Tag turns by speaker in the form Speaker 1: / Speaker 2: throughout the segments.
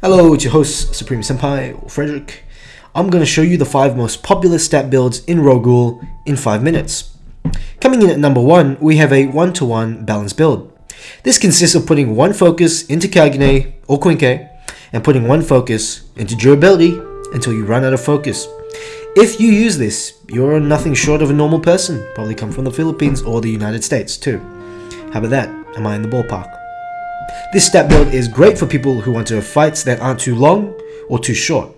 Speaker 1: Hello, it's your host, Supreme Senpai, Frederick. I'm going to show you the 5 most popular stat builds in Ro-Ghoul in 5 minutes. Coming in at number 1, we have a 1 to 1 balance build. This consists of putting one focus into Kagune or Quinque, and putting one focus into durability until you run out of focus. If you use this, you're nothing short of a normal person, probably come from the Philippines or the United States too. How about that? Am I in the ballpark? This stat build is great for people who want to have fights that aren't too long or too short.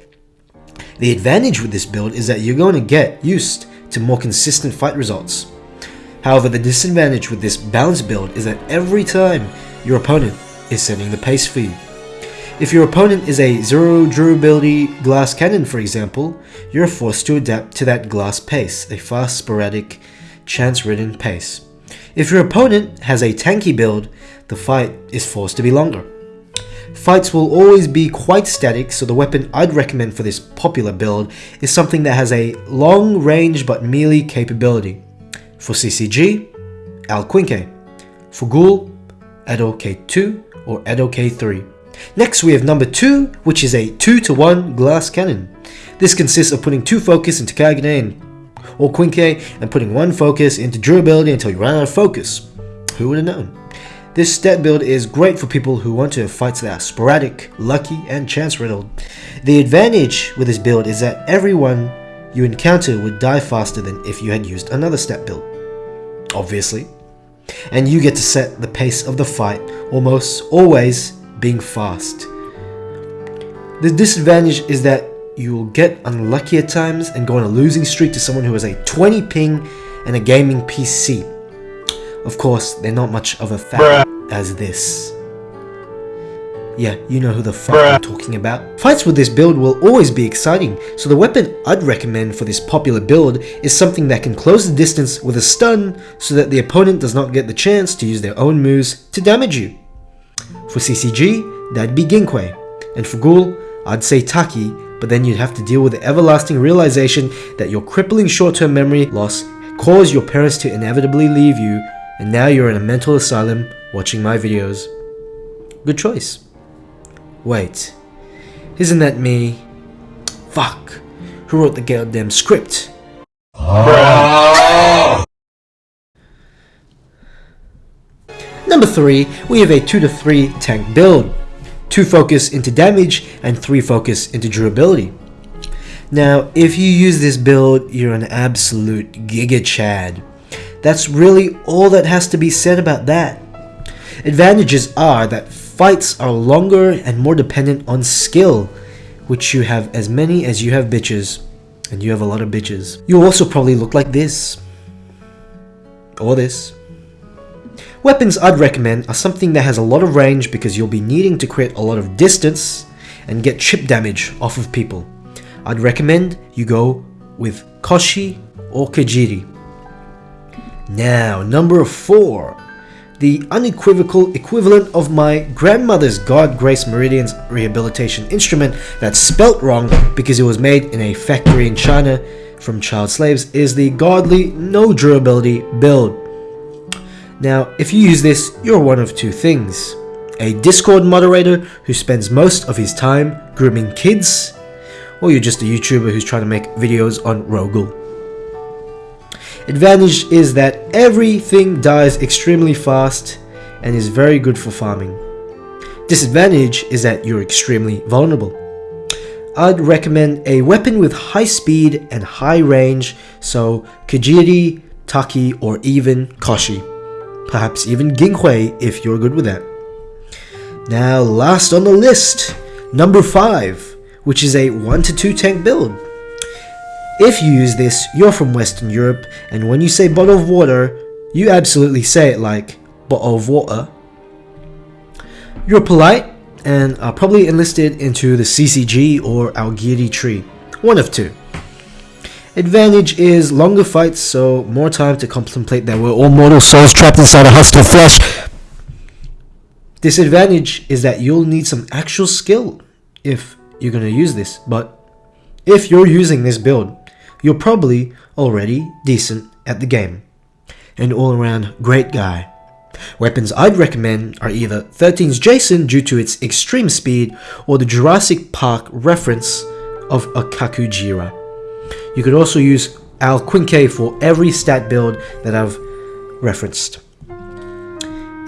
Speaker 1: The advantage with this build is that you're going to get used to more consistent fight results. However, the disadvantage with this balanced build is that every time your opponent is setting the pace for you. If your opponent is a zero durability glass cannon for example, you're forced to adapt to that glass pace, a fast, sporadic, chance-ridden pace. If your opponent has a tanky build, the fight is forced to be longer. Fights will always be quite static, so the weapon I'd recommend for this popular build is something that has a long range but melee capability. For CCG, Al Quinque. For Ghoul, Eto K2 or Eto K3. Next we have number 2, which is a 2 to 1 glass cannon. This consists of putting 2 focus into Kagune and or Quinque and putting one focus into durability until you run out of focus. Who would have known? This stat build is great for people who want to have fights that are sporadic, lucky, and chance riddled. The advantage with this build is that everyone you encounter would die faster than if you had used another stat build. Obviously. And you get to set the pace of the fight, almost always being fast. The disadvantage is that you will get unlucky at times and go on a losing streak to someone who has a 20 ping and a gaming PC. Of course, they're not much of a fan as this. Yeah, you know who the fuck. I'm talking about. Fights with this build will always be exciting, so the weapon I'd recommend for this popular build is something that can close the distance with a stun so that the opponent does not get the chance to use their own moves to damage you. For CCG, that'd be Ginque, and for Ghoul, I'd say Taki but then you'd have to deal with the everlasting realization that your crippling short-term memory loss caused your parents to inevitably leave you, and now you're in a mental asylum watching my videos. Good choice. Wait, isn't that me? Fuck, who wrote the goddamn script? Number 3, we have a 2 to 3 tank build. 2 focus into damage, and 3 focus into durability. Now, if you use this build, you're an absolute Giga Chad. That's really all that has to be said about that. Advantages are that fights are longer and more dependent on skill, which you have as many as you have bitches, and you have a lot of bitches. You'll also probably look like this. Or this. Weapons I'd recommend are something that has a lot of range because you'll be needing to create a lot of distance and get chip damage off of people. I'd recommend you go with Koshi or Kajiri. Now, number 4. The unequivocal equivalent of my grandmother's God Grace Meridian's rehabilitation instrument that's spelt wrong because it was made in a factory in China from child slaves is the godly no durability build. Now, if you use this, you're one of two things. A Discord moderator who spends most of his time grooming kids, or you're just a YouTuber who's trying to make videos on Ro-Ghoul. Advantage is that everything dies extremely fast and is very good for farming. Disadvantage is that you're extremely vulnerable. I'd recommend a weapon with high speed and high range, so Kajiri, Taki, or even Koshi perhaps even Ginque if you're good with that. Now last on the list, number 5, which is a 1 to 2 tank build. If you use this, you're from Western Europe, and when you say bottle of water, you absolutely say it like bottle of water. You're polite and are probably enlisted into the CCG or Aogiri tree, one of two. Advantage is longer fights, so more time to contemplate that we're all mortal souls trapped inside a hostile flesh. Disadvantage is that you'll need some actual skill if you're going to use this, but if you're using this build, you're probably already decent at the game. An all-around great guy. Weapons I'd recommend are either 13's Jason due to its extreme speed or the Jurassic Park reference of Akakujira. You could also use Al Quinque for every stat build that I've referenced.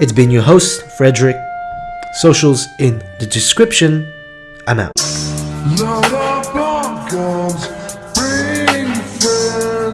Speaker 1: It's been your host, Frederick. Socials in the description. I'm out.